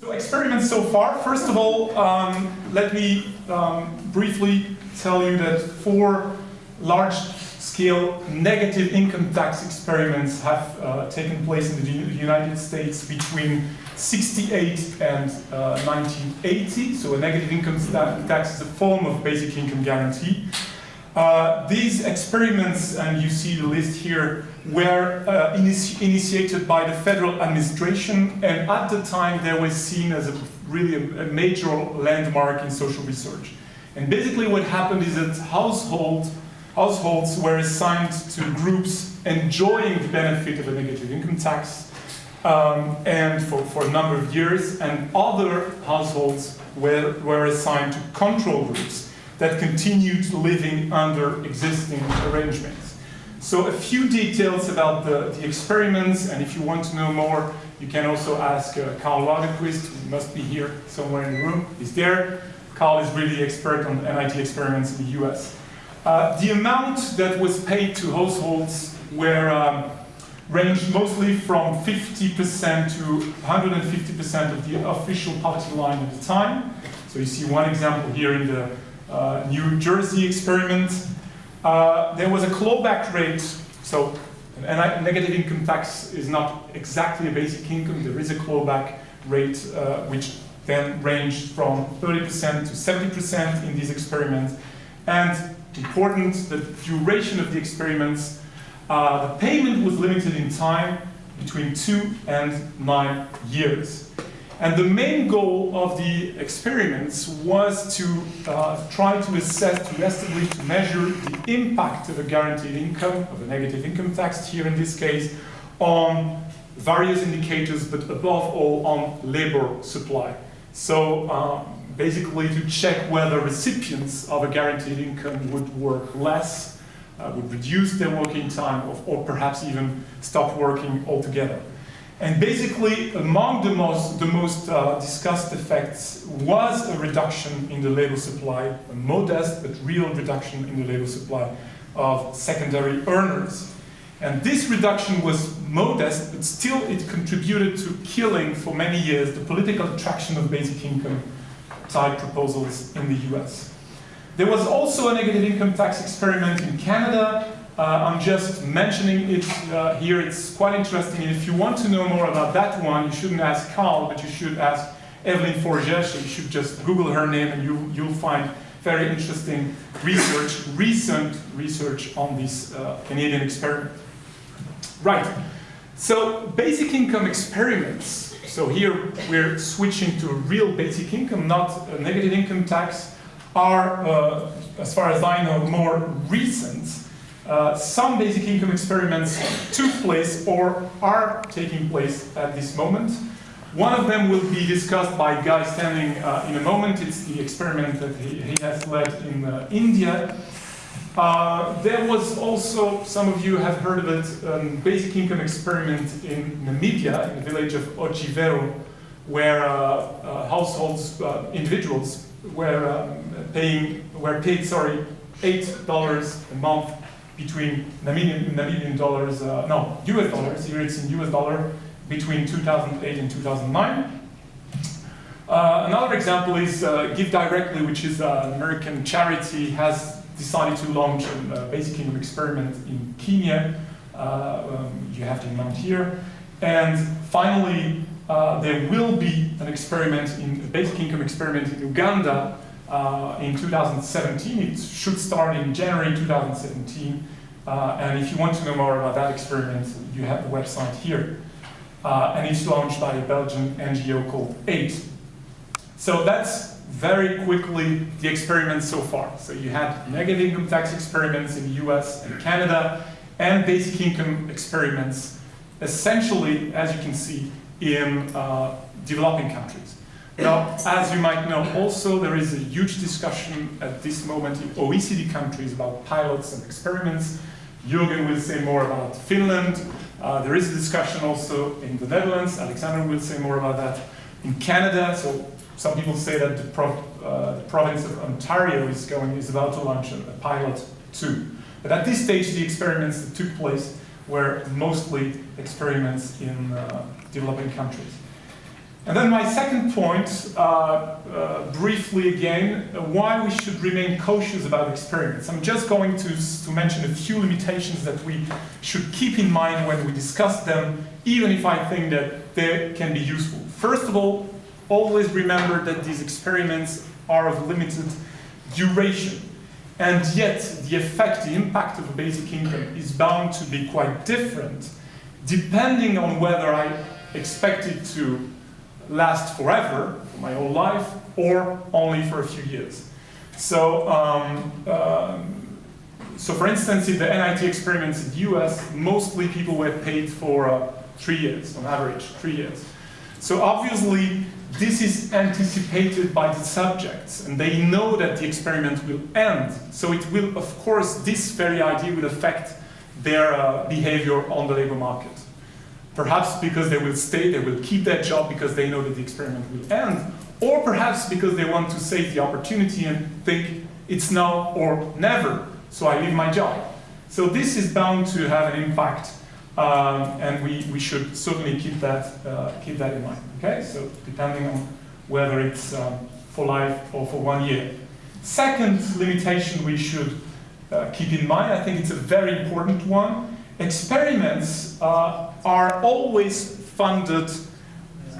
So experiments so far. First of all, um, let me um, briefly tell you that four large-scale negative income tax experiments have uh, taken place in the United States between 68 and uh, 1980. So a negative income tax is a form of basic income guarantee. Uh, these experiments, and you see the list here, were uh, initi initiated by the federal administration, and at the time they were seen as a really a, a, major landmark in social research. And basically what happened is that household, households were assigned to groups enjoying the benefit of a negative income tax, um, and for, for a number of years, and other households were, were assigned to control groups that continued living under existing arrangements. So a few details about the, the experiments, and if you want to know more, you can also ask uh, Karl Widerquist, who must be here somewhere in the room. He's there. Karl is really expert on NIT experiments in the US. Uh, the amount that was paid to households were um, ranged mostly from 50% to 150% of the official poverty line at the time. So you see one example here in the uh, New Jersey experiment. Uh, there was a clawback rate, so a negative income tax is not exactly a basic income, there is a clawback rate uh, which then ranged from 30% to 70% in these experiments. And important, the duration of the experiments, uh, the payment was limited in time between two and nine years. And the main goal of the experiments was to uh, try to assess, to estimate, to measure the impact of a guaranteed income, of a negative income tax here in this case, on various indicators, but above all on labor supply. So um, basically to check whether recipients of a guaranteed income would work less, uh, would reduce their working time, or, or perhaps even stop working altogether. And basically, among the most, the most uh, discussed effects was a reduction in the labor supply, a modest but real reduction in the labor supply of secondary earners. And this reduction was modest, but still it contributed to killing for many years the political attraction of basic income type proposals in the US. There was also a negative income tax experiment in Canada I'm just mentioning it uh, here. It's quite interesting. And if you want to know more about that one, you shouldn't ask Karl, but you should ask Evelyn Forget. You should just Google her name and you, you'll find very interesting research, recent research on this uh, Canadian experiment. Right. So basic income experiments. So here we're switching to real basic income, not a negative income tax, are, uh, as far as I know, more recent uh, some basic income experiments took place or are taking place at this moment. One of them will be discussed by Guy Standing uh, in a moment. It's the experiment that he, he has led in uh, India. Uh, there was also, some of you have heard of it, um, basic income experiment in Namibia, in the village of Otjivero, where uh, households, individuals, were um, paying, were paid, sorry, $8 a month between Namibian, Namibian dollars, uh, no, US dollars, here it's in US dollar, between 2008 and 2009. Uh, another example is uh, Give Directly, which is an American charity, has decided to launch a basic income experiment in Kenya. Uh, um, you have the amount here. And finally, uh, there will be an experiment, in a basic income experiment in Uganda uh, in 2017. It should start in January 2017. Uh, and if you want to know more about that experiment, you have the website here. Uh, and it's launched by a Belgian NGO called Eight. So that's very quickly the experiments so far. So you had negative income tax experiments in the US and Canada, and basic income experiments, essentially, as you can see, in uh, developing countries. Now, as you might know, also there is a huge discussion at this moment in OECD countries about pilots and experiments. Jürgen will say more about Finland. Uh, there is a discussion also in the Netherlands. Alexander will say more about that. In Canada, so some people say that the, uh, the province of Ontario is going is about to launch a, a pilot too. But at this stage, the experiments that took place were mostly experiments in uh, developing countries. And then my second point, uh, uh, briefly again, why we should remain cautious about experiments. I'm just going to, to mention a few limitations that we should keep in mind when we discuss them, even if I think that they can be useful. First of all, always remember that these experiments are of limited duration. And yet, the effect, the impact of a basic income is bound to be quite different, depending on whether I expect it to last forever, for my whole life, or only for a few years. So, um, um, so for instance, in the NIT experiments in the US, mostly people were paid for uh, three years, on average, three years. So obviously, this is anticipated by the subjects, and they know that the experiment will end. So it will, of course, this very idea will affect their uh, behavior on the labor market. Perhaps because they will stay, they will keep that job because they know that the experiment will end, or perhaps because they want to save the opportunity and think it's now or never, so I leave my job. So this is bound to have an impact, um, and we, we should certainly keep that, uh, keep that in mind. Okay, so depending on whether it's um, for life or for one year. Second limitation we should uh, keep in mind, I think it's a very important one, experiments uh, are always funded,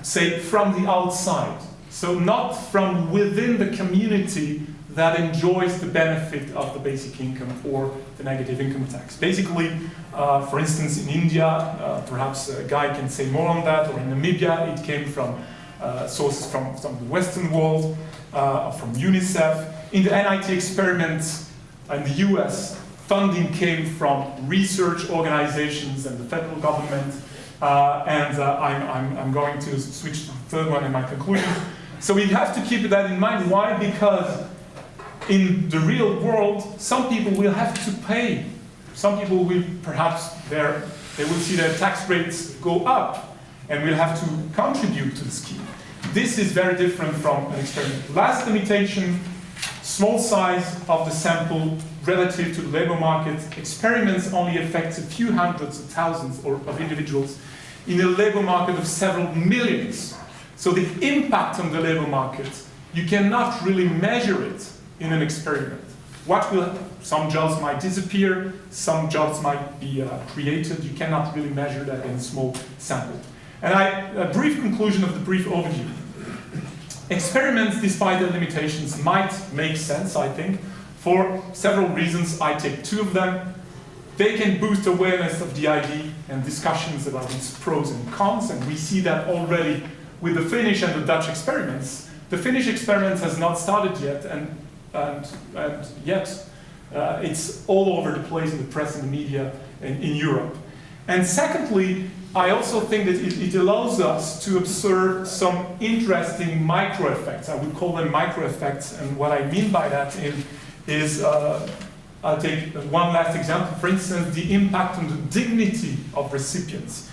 say, from the outside. So not from within the community that enjoys the benefit of the basic income or the negative income tax. Basically, uh, for instance, in India, uh, perhaps a guy can say more on that, or in Namibia, it came from uh, sources from, from the Western world, uh, from UNICEF. In the NIT experiments in the US, funding came from research organizations and the federal government. Uh, and uh, I'm, I'm, I'm, going to switch to the third one in my conclusion. So we have to keep that in mind. Why? Because in the real world, some people will have to pay. Some people will perhaps, they will see their tax rates go up and will have to contribute to the scheme. This is very different from an experiment. Last limitation, small size of the sample relative to the labor market, experiments only affect a few hundreds of thousands or, of individuals in a labor market of several millions. So the impact on the labor market, you cannot really measure it in an experiment. What will, some jobs might disappear, some jobs might be uh, created, you cannot really measure that in a small sample. And I, a brief conclusion of the brief overview. Experiments, despite their limitations, might make sense, I think, for several reasons, I take two of them. They can boost awareness of the ID and discussions about its pros and cons, and we see that already with the Finnish and the Dutch experiments. The Finnish experiment has not started yet, and, and, and yet uh, it's all over the place in the press and the media in, in Europe. And secondly, I also think that it, it, allows us to observe some interesting micro effects. I would call them micro effects, and what I mean by that is is, uh, I'll take one last example, for instance, the impact on the dignity of recipients.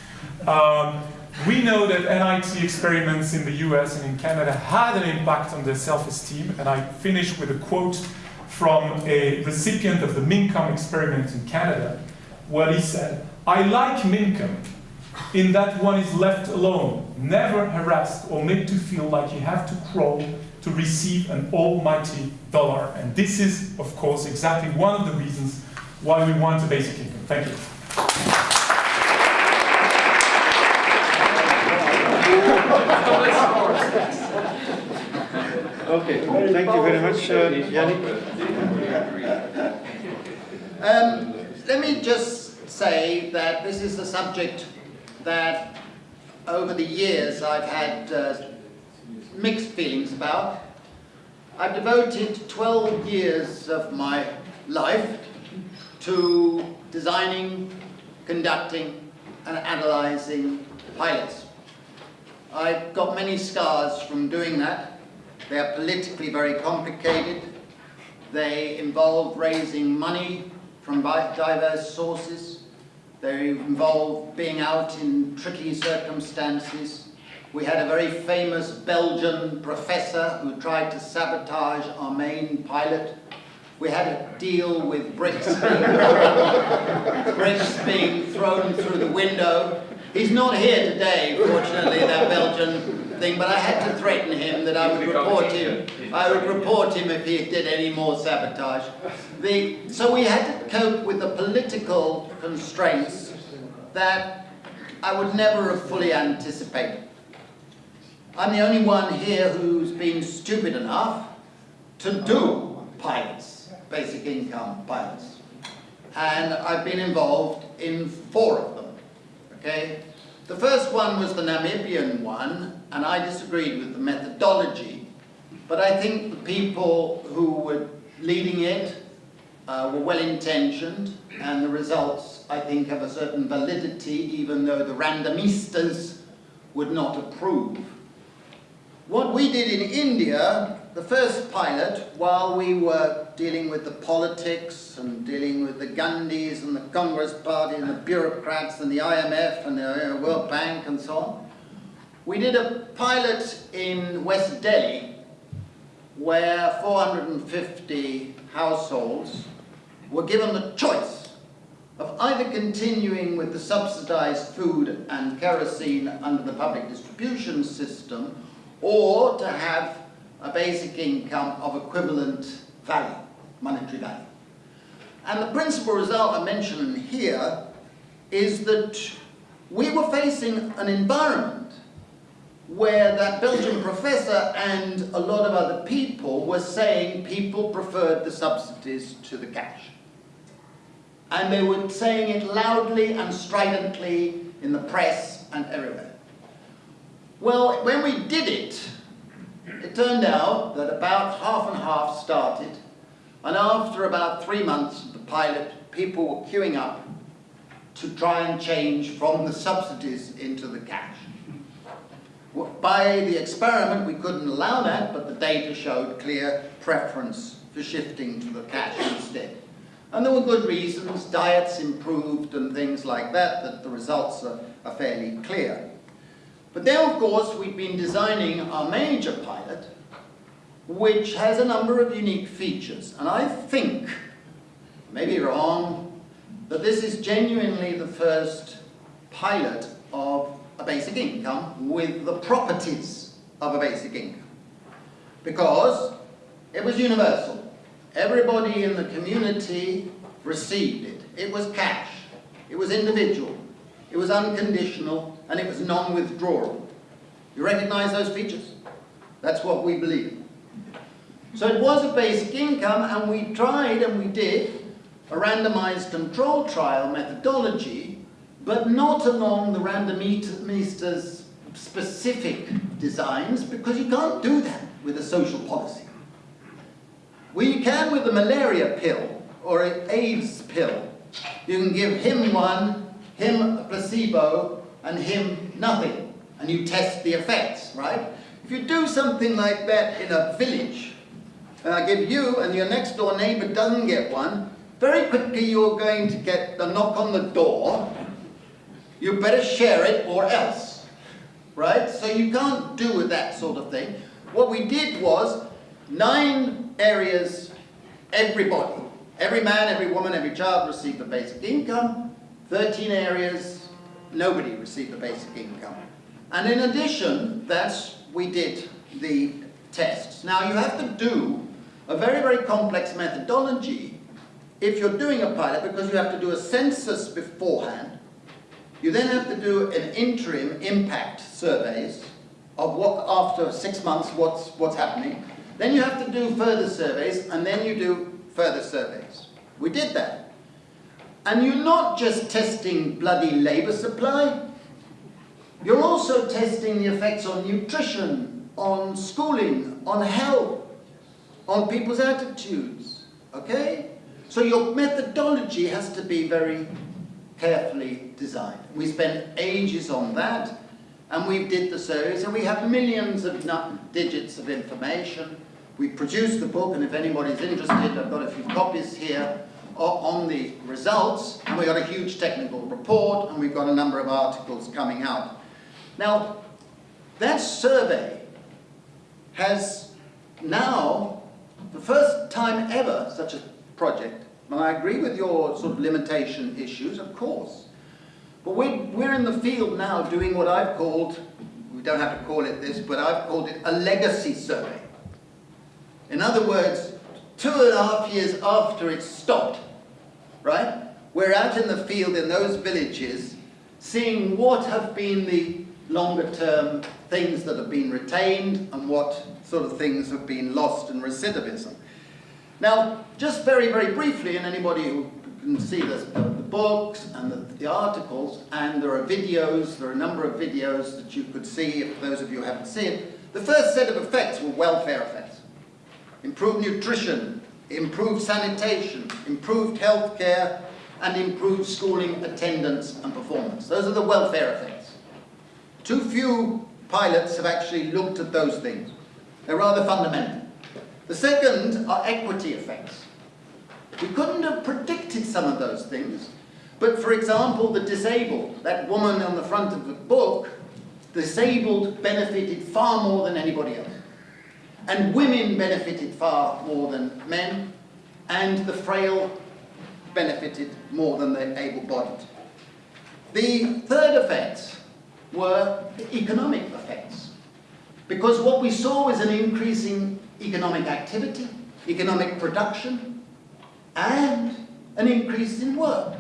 Um, we know that NIT experiments in the US and in Canada had an impact on their self-esteem, and I finish with a quote from a recipient of the Mincome experiment in Canada, where he said, I like Mincome in that one is left alone, never harassed or made to feel like you have to crawl to receive an almighty dollar. And this is, of course, exactly one of the reasons why we want a basic income. Thank you. okay, thank you very much, uh, Yannick. Um, let me just say that this is a subject that over the years I've had uh, mixed feelings about. I've devoted 12 years of my life to designing, conducting and analysing pilots. I've got many scars from doing that. They are politically very complicated. They involve raising money from diverse sources. They involve being out in tricky circumstances we had a very famous Belgian professor who tried to sabotage our main pilot. We had a deal with bricks being, being thrown through the window. He's not here today, fortunately, that Belgian thing, but I had to threaten him that I would report him. I would report him if he did any more sabotage. The, so we had to cope with the political constraints that I would never have fully anticipated. I'm the only one here who's been stupid enough to do pilots, basic income pilots. And I've been involved in four of them, okay? The first one was the Namibian one, and I disagreed with the methodology. But I think the people who were leading it uh, were well-intentioned, and the results, I think, have a certain validity, even though the randomistas would not approve. What we did in India, the first pilot, while we were dealing with the politics and dealing with the Gandhis and the Congress Party and the bureaucrats and the IMF and the uh, World Bank and so on, we did a pilot in West Delhi where 450 households were given the choice of either continuing with the subsidized food and kerosene under the public distribution system or to have a basic income of equivalent value, monetary value. And the principal result I mention here is that we were facing an environment where that Belgian professor and a lot of other people were saying people preferred the subsidies to the cash. And they were saying it loudly and stridently in the press and everywhere. Well, when we did it, it turned out that about half and half started, and after about three months of the pilot, people were queuing up to try and change from the subsidies into the cash. By the experiment, we couldn't allow that, but the data showed clear preference for shifting to the cash instead. And there were good reasons, diets improved and things like that, that the results are, are fairly clear. But then, of course, we've been designing our major pilot, which has a number of unique features. And I think, maybe wrong, that this is genuinely the first pilot of a basic income with the properties of a basic income. Because it was universal. Everybody in the community received it. It was cash. It was individual. It was unconditional and it was non-withdrawable. You recognize those features? That's what we believe. So it was a basic income and we tried and we did a randomized control trial methodology, but not along the randomista's specific designs because you can't do that with a social policy. We can with a malaria pill or an AIDS pill. You can give him one, him a placebo, and him nothing. And you test the effects, right? If you do something like that in a village, and I give you and your next door neighbor doesn't get one, very quickly you're going to get the knock on the door. You better share it or else, right? So you can't do with that sort of thing. What we did was nine areas, everybody, every man, every woman, every child received a basic income. 13 areas, nobody received a basic income. And in addition, that's, we did the tests. Now you have to do a very, very complex methodology if you're doing a pilot because you have to do a census beforehand. You then have to do an interim impact surveys of what, after six months, what's, what's happening. Then you have to do further surveys, and then you do further surveys. We did that. And you're not just testing bloody labour supply, you're also testing the effects on nutrition, on schooling, on health, on people's attitudes, okay? So your methodology has to be very carefully designed. We spent ages on that, and we did the surveys, and we have millions of digits of information. We produced the book, and if anybody's interested, I've got a few copies here on the results, and we've got a huge technical report, and we've got a number of articles coming out. Now, that survey has now, the first time ever, such a project, and I agree with your sort of limitation issues, of course, but we're, we're in the field now doing what I've called, we don't have to call it this, but I've called it a legacy survey. In other words, two and a half years after it stopped, right? We're out in the field in those villages seeing what have been the longer term things that have been retained and what sort of things have been lost in recidivism. Now, just very, very briefly, and anybody who can see this, the, books and the, the, articles, and there are videos, there are a number of videos that you could see if those of you haven't seen. The first set of effects were welfare effects. Improved nutrition, improved sanitation, improved health care, and improved schooling attendance and performance. Those are the welfare effects. Too few pilots have actually looked at those things. They're rather fundamental. The second are equity effects. We couldn't have predicted some of those things, but for example, the disabled, that woman on the front of the book, disabled benefited far more than anybody else. And women benefited far more than men, and the frail benefited more than the able-bodied. The third effects were the economic effects. Because what we saw was an increasing economic activity, economic production, and an increase in work.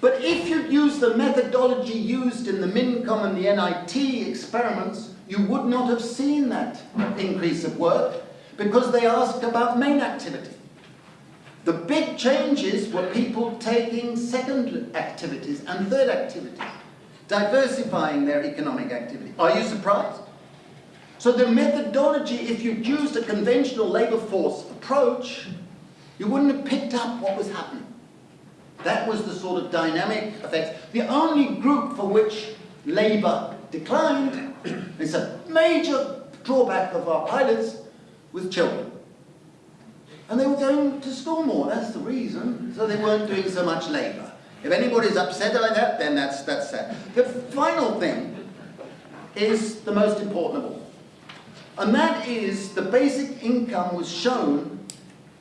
But if you'd used the methodology used in the Mincome and the NIT experiments, you would not have seen that increase of work because they asked about main activity. The big changes were people taking second activities and third activities, diversifying their economic activity. Are you surprised? So the methodology, if you'd used a conventional labour force approach, you wouldn't have picked up what was happening. That was the sort of dynamic effects. The only group for which labour declined, it's a major drawback of our pilots, with children. And they were going to school more, that's the reason. So they weren't doing so much labour. If anybody's upset by that, then that's, that's sad. The final thing is the most important of all. And that is the basic income was shown,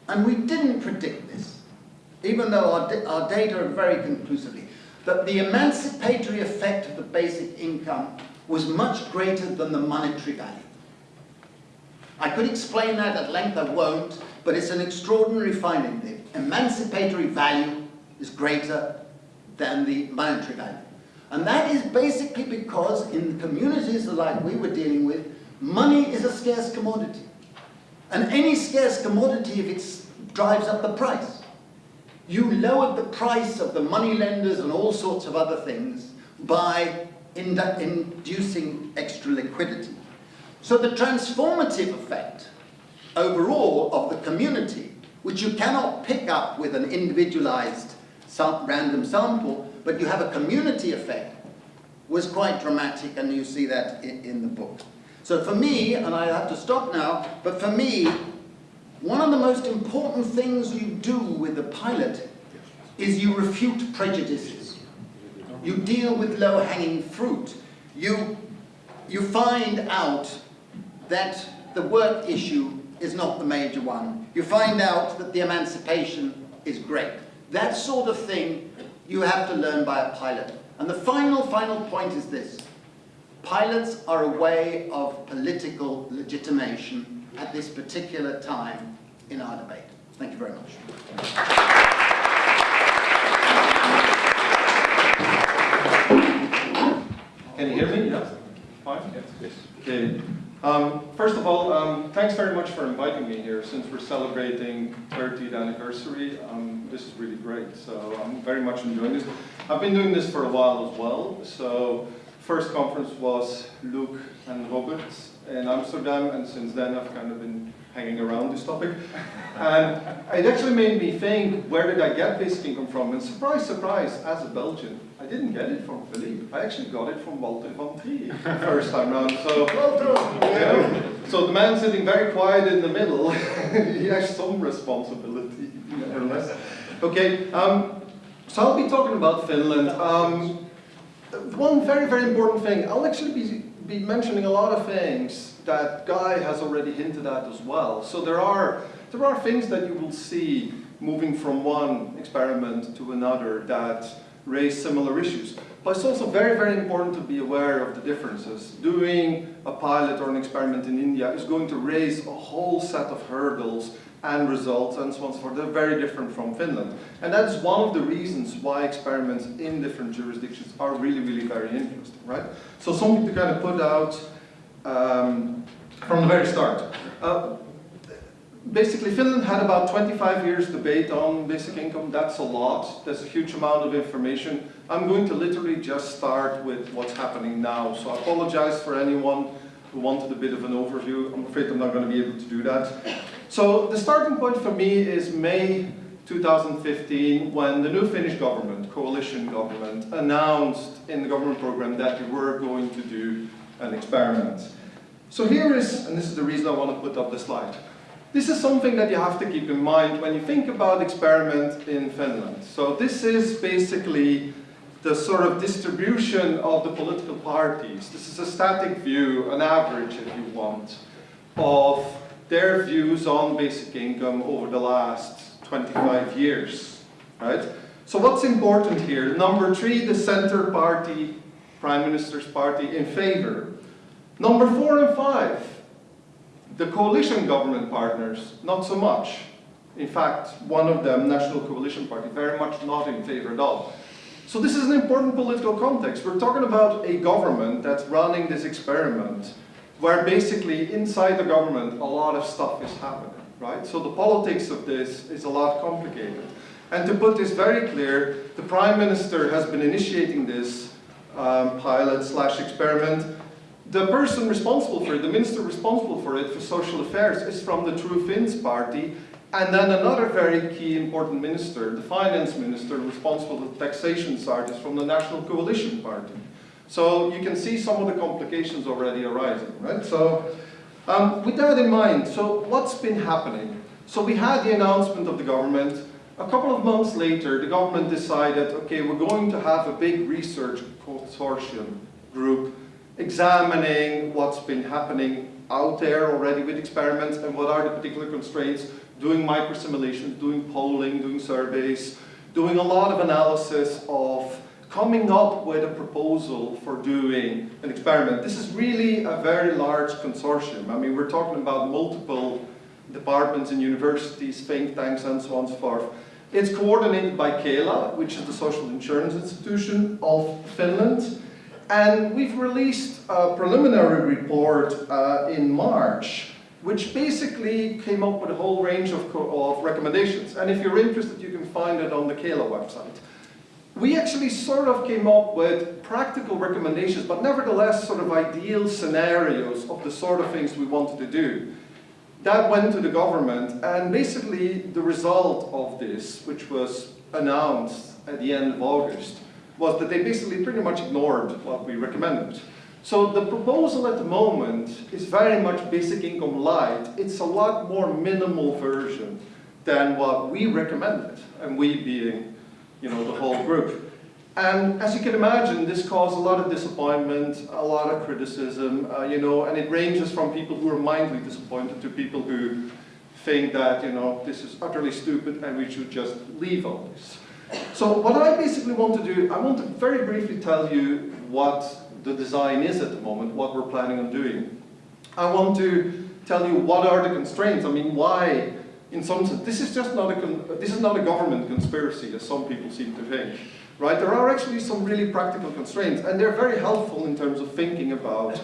and we didn't predict this, even though our, our data are very conclusively, that the emancipatory effect of the basic income was much greater than the monetary value. I could explain that at length, I won't, but it's an extraordinary finding. The emancipatory value is greater than the monetary value. And that is basically because in communities like we were dealing with, money is a scarce commodity. And any scarce commodity, if it drives up the price, you lowered the price of the money lenders and all sorts of other things by inducing extra liquidity. So the transformative effect overall of the community, which you cannot pick up with an individualized random sample, but you have a community effect, was quite dramatic, and you see that in, in the book. So for me, and I have to stop now, but for me, one of the most important things you do with a pilot is you refute prejudices. You deal with low-hanging fruit. You, you find out that the work issue is not the major one. You find out that the emancipation is great. That sort of thing you have to learn by a pilot. And the final, final point is this. Pilots are a way of political legitimation at this particular time in our debate. Thank you very much. Can you hear me? Yes. Fine? Yes. Okay. Um, first of all, um, thanks very much for inviting me here. Since we're celebrating 30th anniversary, um, this is really great. So I'm very much enjoying this. I've been doing this for a while as well. So first conference was Luke and Robert in Amsterdam, and since then I've kind of been hanging around this topic. And it actually made me think, where did I get basic income from? And surprise, surprise, as a Belgian, I didn't get it from Philippe. I actually got it from Walter van Trier first time round. So, yeah. so the man sitting very quiet in the middle, he has some responsibility, nevertheless. Okay, um, so I'll be talking about Finland. Um, one very, very important thing, I'll actually be, be mentioning a lot of things that Guy has already hinted at as well. So there are, there are things that you will see moving from one experiment to another that raise similar issues. But it's also very, very important to be aware of the differences. Doing a pilot or an experiment in India is going to raise a whole set of hurdles and results and so on and so forth. They're very different from Finland. And that's one of the reasons why experiments in different jurisdictions are really, really very interesting, right? So something to kind of put out um, from the very start. Uh, basically, Finland had about 25 years debate on basic income. That's a lot. There's a huge amount of information. I'm going to literally just start with what's happening now. So I apologize for anyone who wanted a bit of an overview. I'm afraid I'm not going to be able to do that. So the starting point for me is May 2015 when the new Finnish government, coalition government, announced in the government program that we were going to do an experiment. So here is, and this is the reason I want to put up the slide. This is something that you have to keep in mind when you think about experiment in Finland. So this is basically the sort of distribution of the political parties. This is a static view, an average if you want, of their views on basic income over the last 25 years, right? So what's important here? Number three, the center party, prime minister's party in favor. Number four and five, the coalition government partners, not so much. In fact, one of them, National Coalition Party, very much not in favor at all. So this is an important political context. We're talking about a government that's running this experiment where basically inside the government a lot of stuff is happening, right? So the politics of this is a lot complicated. And to put this very clear, the Prime Minister has been initiating this um, pilot slash experiment the person responsible for it, the minister responsible for it, for social affairs, is from the True Finns party, and then another very key important minister, the finance minister responsible for the taxation side, is from the National Coalition Party. So you can see some of the complications already arising, right? So um, with that in mind, so what's been happening? So we had the announcement of the government. A couple of months later, the government decided, okay, we're going to have a big research consortium group examining what's been happening out there already with experiments and what are the particular constraints, doing microsimulations, doing polling, doing surveys, doing a lot of analysis of coming up with a proposal for doing an experiment. This is really a very large consortium. I mean, we're talking about multiple departments and universities, think tanks, and so on and so forth. It's coordinated by Kela, which is the social insurance institution of Finland. And we've released a preliminary report uh, in March, which basically came up with a whole range of, of recommendations. And if you're interested, you can find it on the Kela website. We actually sort of came up with practical recommendations, but nevertheless sort of ideal scenarios of the sort of things we wanted to do. That went to the government, and basically the result of this, which was announced at the end of August, was that they basically pretty much ignored what we recommended. So the proposal at the moment is very much basic income light. It's a lot more minimal version than what we recommended, and we being, you know, the whole group. And as you can imagine, this caused a lot of disappointment, a lot of criticism, uh, you know, and it ranges from people who are mildly disappointed to people who think that, you know, this is utterly stupid and we should just leave all this. So what I basically want to do, I want to very briefly tell you what the design is at the moment, what we're planning on doing. I want to tell you what are the constraints. I mean, why, in some sense, this is just not a, this is not a government conspiracy, as some people seem to think. Right? There are actually some really practical constraints, and they're very helpful in terms of thinking about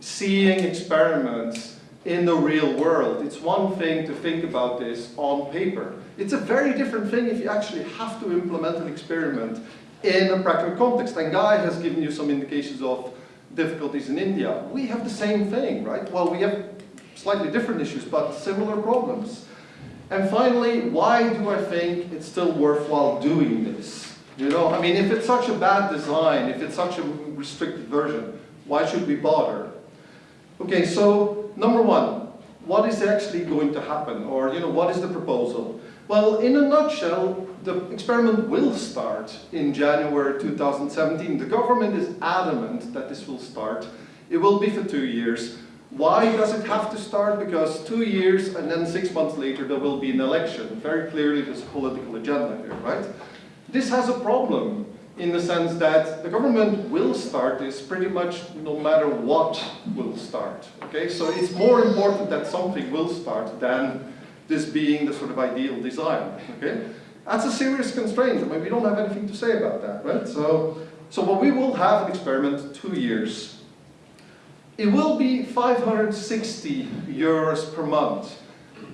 seeing experiments in the real world. It's one thing to think about this on paper. It's a very different thing if you actually have to implement an experiment in a practical context. And Guy has given you some indications of difficulties in India. We have the same thing, right? Well, we have slightly different issues, but similar problems. And finally, why do I think it's still worthwhile doing this? You know, I mean, if it's such a bad design, if it's such a restricted version, why should we bother? Okay, so number one, what is actually going to happen? Or, you know, what is the proposal? Well, in a nutshell, the experiment will start in January 2017. The government is adamant that this will start. It will be for two years. Why does it have to start? Because two years and then six months later there will be an election. Very clearly there's a political agenda here, right? This has a problem. in the sense that the government will start this pretty much no matter what will start. Okay, so it's more important that something will start than this being the sort of ideal design. Okay, that's a serious constraint. I mean, we don't have anything to say about that, right? So, so what we will have an experiment two years. It will be 560 euros per month.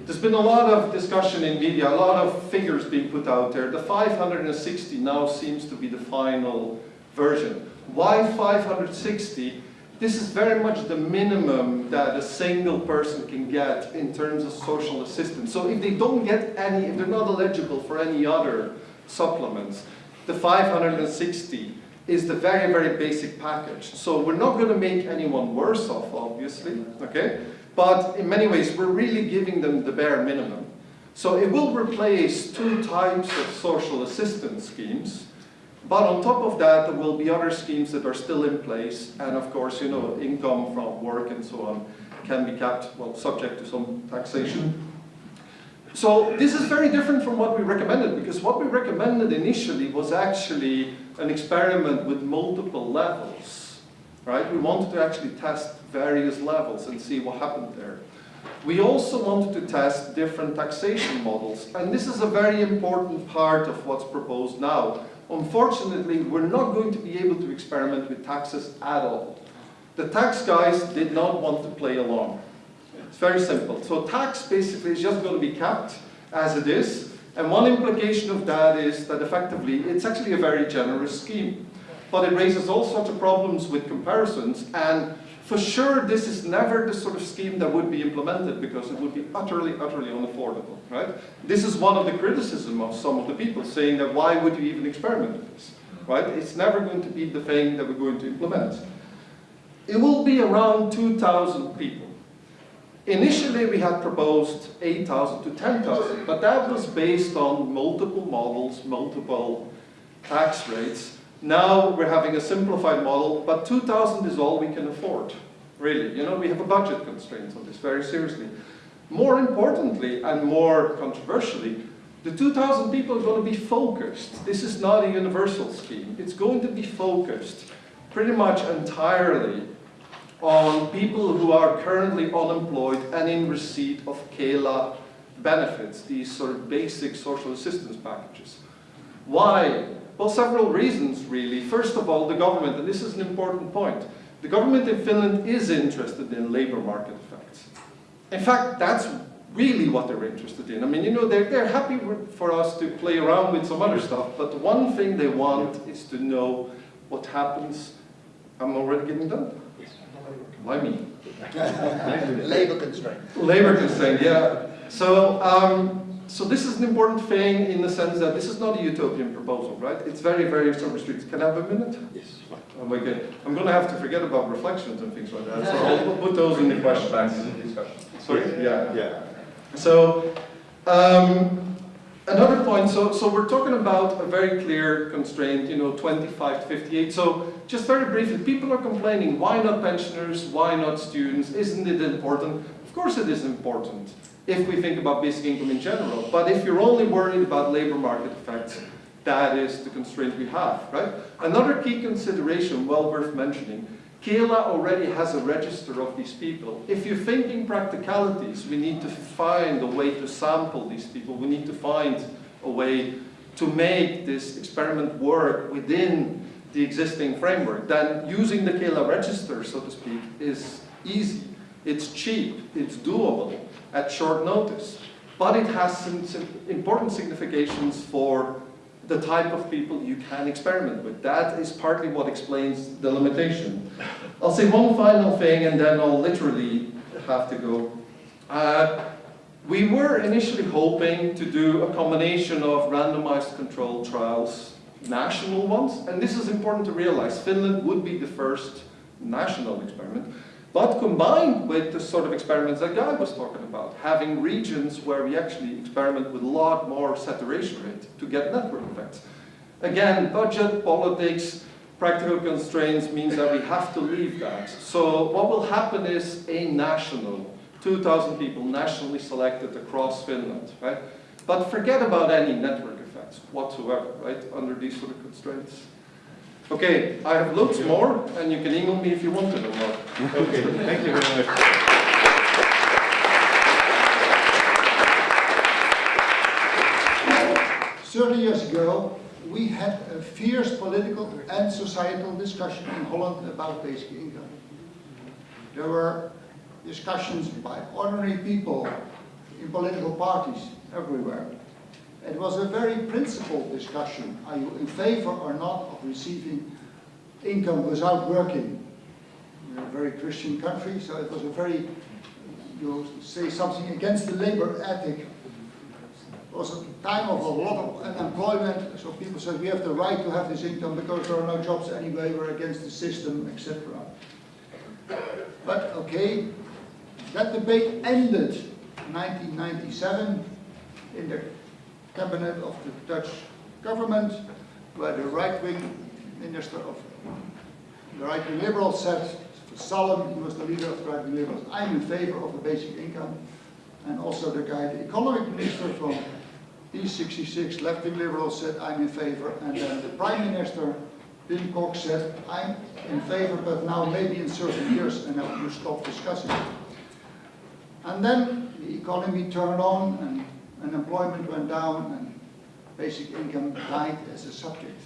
There's been a lot of discussion in media, a lot of figures being put out there. The 560 now seems to be the final version. Why 560? This is very much the minimum that a single person can get in terms of social assistance. So if they don't get any, if they're not eligible for any other supplements, the 560 is the very, very basic package. So we're not going to make anyone worse off, obviously, okay? But in many ways, we're really giving them the bare minimum. So it will replace two types of social assistance schemes. But on top of that, there will be other schemes that are still in place. And of course, you know, income from work and so on can be kept, well, subject to some taxation. So this is very different from what we recommended, because what we recommended initially was actually an experiment with multiple levels, right? We wanted to actually test various levels and see what happened there. We also wanted to test different taxation models, and this is a very important part of what's proposed now. Unfortunately, we're not going to be able to experiment with taxes at all. The tax guys did not want to play along. It's very simple. So tax basically is just going to be kept as it is. And one implication of that is that effectively it's actually a very generous scheme. But it raises all sorts of problems with comparisons. And for sure, this is never the sort of scheme that would be implemented because it would be utterly, utterly unaffordable, right? This is one of the criticism of some of the people saying that why would you even experiment with this, right? It's never going to be the thing that we're going to implement. It will be around 2,000 people. Initially, we had proposed 8,000 to 10,000, but that was based on multiple models, multiple tax rates. Now we're having a simplified model, but 2,000 is all we can afford, really. You know, we have a budget constraint on this, very seriously. More importantly, and more controversially, the 2,000 people are going to be focused. This is not a universal scheme. It's going to be focused pretty much entirely on people who are currently unemployed and in receipt of KELA benefits, these sort of basic social assistance packages. Why? Well, several reasons, really. First of all, the government, and this is an important point, the government in Finland is interested in labor market effects. In fact, that's really what they're interested in. I mean, you know, they're, they're happy for us to play around with some other stuff, but the one thing they want is to know what happens. I'm already getting done. Why me? Labour constraint. Labor constraint, yeah. So, um, so this is an important thing in the sense that this is not a utopian proposal, right? It's very, very sort restricted. Can I have a minute? Yes. Oh, okay. I'm going to have to forget about reflections and things like that, so I'll put those in the question. Sorry? Yeah. Yeah. So, um, another point, so, so we're talking about a very clear constraint, you know, 25 to 58. So, just very briefly, people are complaining, why not pensioners, why not students, isn't it important? Of course it is important if we think about basic income in general, but if you're only worried about labor market effects, that is the constraint we have, right? Another key consideration, well worth mentioning, KELA already has a register of these people. If you're thinking practicalities, we need to find a way to sample these people. We need to find a way to make this experiment work within the existing framework. Then using the KELA register, so to speak, is easy. It's cheap, it's doable at short notice. But it has some, some important significations for the type of people you can experiment with. That is partly what explains the limitation. I'll say one final thing and then I'll literally have to go. Uh, we were initially hoping to do a combination of randomized controlled trials, national ones, and this is important to realize. Finland would be the first national experiment, but combined with the sort of experiments that Guy was talking about, having regions where we actually experiment with a lot more saturation rate to get network effects. Again, budget, politics, practical constraints means that we have to leave that. So what will happen is a national, 2,000 people nationally selected across Finland, right? But forget about any network effects whatsoever, right, under these sort of constraints. Okay, I have loads more, and you can email me if you want to know more. Okay, thank you very much. Thirty years ago, we had a fierce political and societal discussion in Holland about basic income. There were discussions by ordinary people in political parties everywhere. It was a very principled discussion. Are you in favor or not of receiving income without working? We're a very Christian country, so it was a very, you say something against the labor ethic it was a time of a lot of unemployment, so people said we have the right to have this income because there are no jobs anyway, we're against the system, etc. But okay, that debate ended in 1997 in the cabinet of the Dutch government, where the right-wing minister of the right-wing liberals said, Zalm, he was the leader of the right-wing liberals, I'm in favor of a basic income. And also the guy, the economic minister from D66, left-wing liberals said, I'm in favor. And then the prime minister, Wim Kok, said, I'm in favor, but now maybe in certain years, and now you stop discussing it. And then the economy turned on, and unemployment went down, and basic income died as a subject.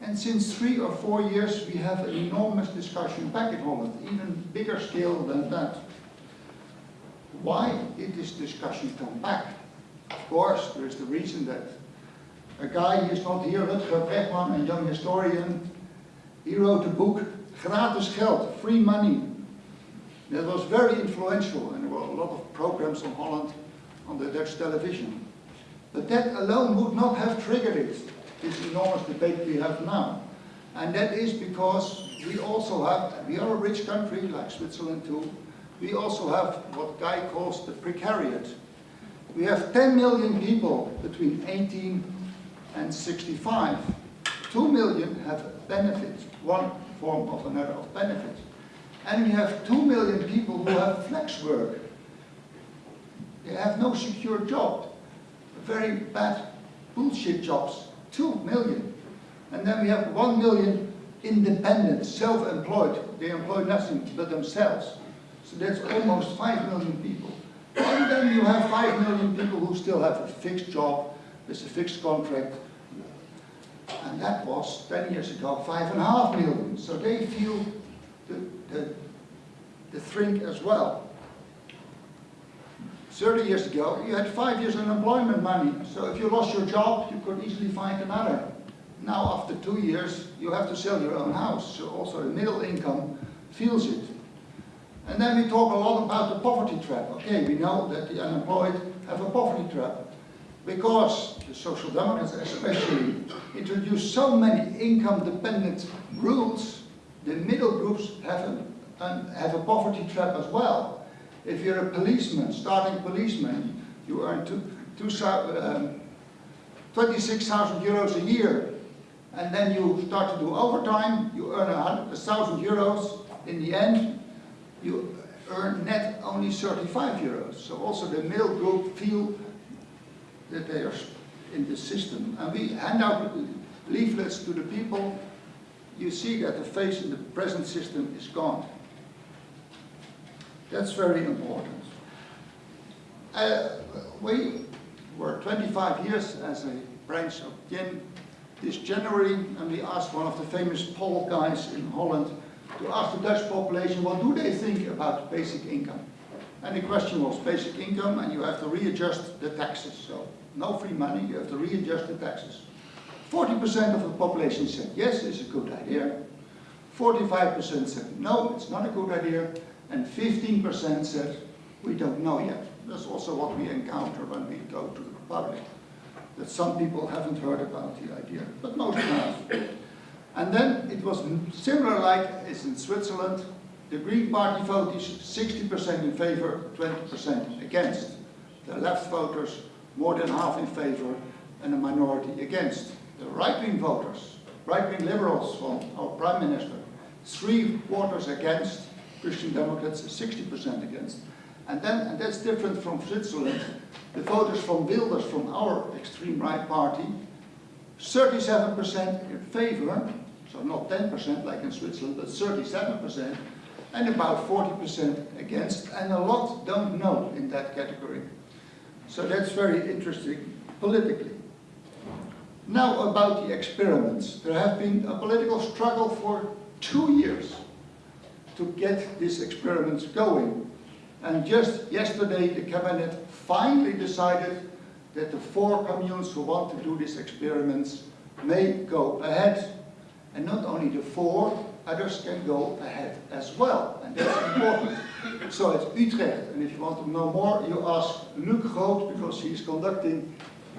And since three or four years, we have an enormous discussion back in Holland, even bigger scale than that. Why did this discussion come back? Of course, there is the reason that a guy, who is not here, Rutger Bregman, a young historian, he wrote a book, Gratis Geld, Free Money. That was very influential, and there were a lot of programs on Holland on the Dutch television. But that alone would not have triggered it, this enormous debate we have now. And that is because we also have, we are a rich country, like Switzerland too, we also have what Guy calls the precariat. We have 10 million people between 18 and 65. 2 million have benefits, one form of another of benefits. And we have 2 million people who have flex work. They have no secure job. Very bad bullshit jobs. 2 million. And then we have 1 million independent, self-employed. They employ nothing but themselves. So that's almost 5 million people. And then you have 5 million people who still have a fixed job, with a fixed contract. And that was 10 years ago, 5.5 million. So they feel the, the, the thrink as well. 30 years ago, you had five years of unemployment money. So if you lost your job, you could easily find another. Now after two years, you have to sell your own house. So also the middle income feels it. And then we talk a lot about the poverty trap. Okay, we know that the unemployed have a poverty trap. Because the Social Democrats especially introduced so many income-dependent rules, the middle groups have a, have a poverty trap as well. If you're a policeman, starting policeman, you earn two, two, um, 26,000 euros a year. And then you start to do overtime, you earn a 1,000 euros. In the end, you earn net only 35 euros. So also the middle group feel that they are in the system. And we hand out leaflets to the people. You see that the face in the present system is gone. That's very important. Uh, we were 25 years as a branch of GIN this January, and we asked one of the famous poll guys in Holland to ask the Dutch population, what do they think about basic income? And the question was basic income, and you have to readjust the taxes. So no free money, you have to readjust the taxes. 40% of the population said, yes, it's a good idea. 45% said, no, it's not a good idea. And 15% said, we don't know yet. That's also what we encounter when we go to the public. That some people haven't heard about the idea, but most have. And then it was similar like it's in Switzerland. The Green Party vote is 60% in favor, 20% against. The left voters, more than half in favor, and a minority against. The right-wing voters, right-wing liberals from our Prime Minister, three quarters against, Christian Democrats 60% against. And then, and that's different from Switzerland, the voters from Wilders, from our extreme right party, 37% in favor, So not 10% like in Switzerland, but 37%, and about 40% against, and a lot don't know in that category. So that's very interesting politically. Now about the experiments. There have been a political struggle for two years to get these experiments going. And just yesterday the cabinet finally decided that the four communes who want to do these experiments may go ahead. And not only the four, others can go ahead as well. And that's important. So it's Utrecht. And if you want to know more, you ask Loek Groot because he's conducting.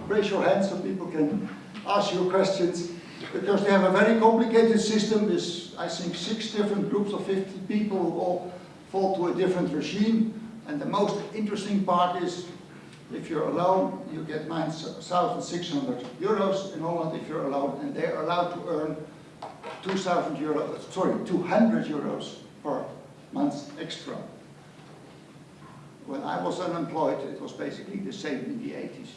Raise your hand so people can ask you questions. Because they have a very complicated system with, I think, six different groups of 50 people who all fall to a different regime. And the most interesting part is if you're alone, you get 9,600 euros in Holland if you're alone, and they're allowed to earn 2,000 euros, sorry, 200 euros per month extra. When I was unemployed, it was basically the same in the 80s.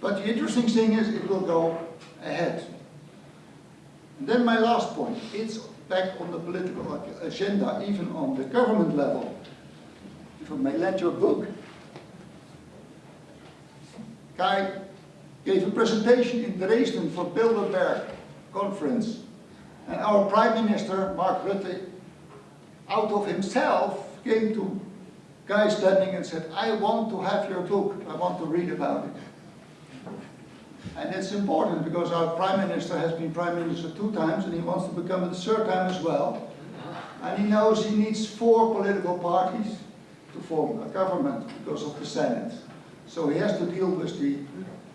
But the interesting thing is it will go ahead. And then my last point, it's back on the political agenda, even on the government level. If I may lend you a book, Guy gave a presentation in Dresden for Bilderberg conference. And our Prime Minister, Mark Rutte, out of himself came to Guy Standing and said, I want to have your book, I want to read about it. And it's important because our Prime Minister has been Prime Minister two times and he wants to become it the third time as well. And he knows he needs four political parties to form a government because of the Senate. So he has to deal with the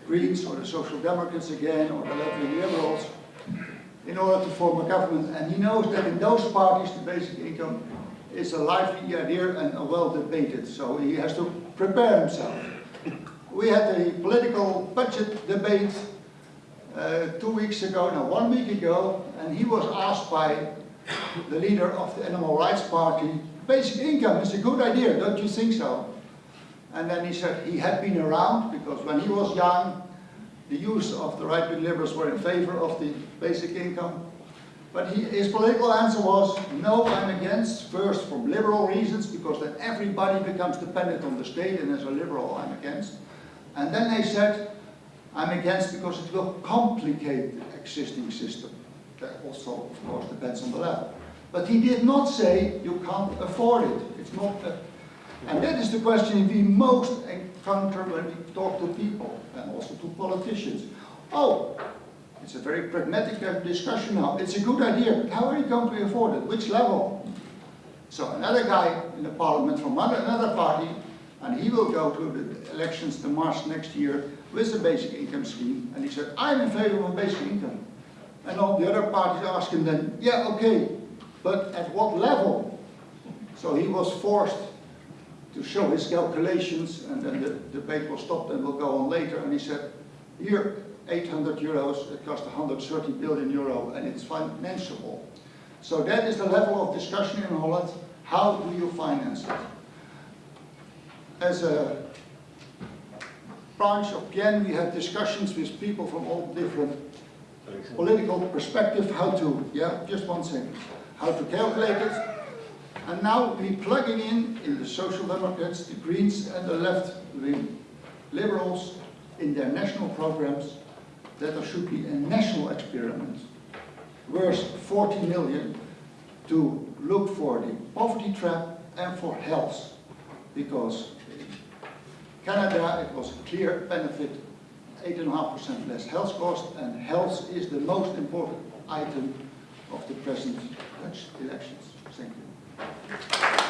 Greens or the Social Democrats again or the left-wing Liberals in order to form a government. And he knows that in those parties the basic income is a lively idea and a well debated. So he has to prepare himself. We had a political budget debate uh, two weeks ago, no, one week ago, and he was asked by the leader of the Animal Rights Party, basic income is a good idea, don't you think so? And then he said he had been around because when he was young, the use of the right-wing liberals were in favor of the basic income. But he, his political answer was, no, I'm against, first from liberal reasons, because then everybody becomes dependent on the state, and as a liberal, I'm against. And then they said, I'm against because it will complicate the existing system. That also, of course, depends on the level. But he did not say you can't afford it. It's not a and that is the question we most encounter when we talk to people and also to politicians. Oh, it's a very pragmatic uh, discussion now. It's a good idea, but how are you going to afford it? Which level? So another guy in the parliament from another party, and he will go to the elections to March next year with a basic income scheme, and he said, I'm in favor of basic income. And all the other parties ask him then, yeah, okay, but at what level? So he was forced to show his calculations, and then the debate was stopped and will go on later, and he said, here, 800 euros, it costs 130 billion euro, and it's financeable. So that is the level of discussion in Holland, how do you finance it? As a branch of PN, we have discussions with people from all different political perspective, how to, yeah, just one second, how to calculate it, and now we're plugging in, in the Social Democrats, the Greens and the left-wing Liberals in their national programs that there should be a national experiment worth 40 million to look for the poverty trap and for health. Because Canada it was a clear benefit, 8.5% less health cost and health is the most important item of the present Dutch elections. Thank you.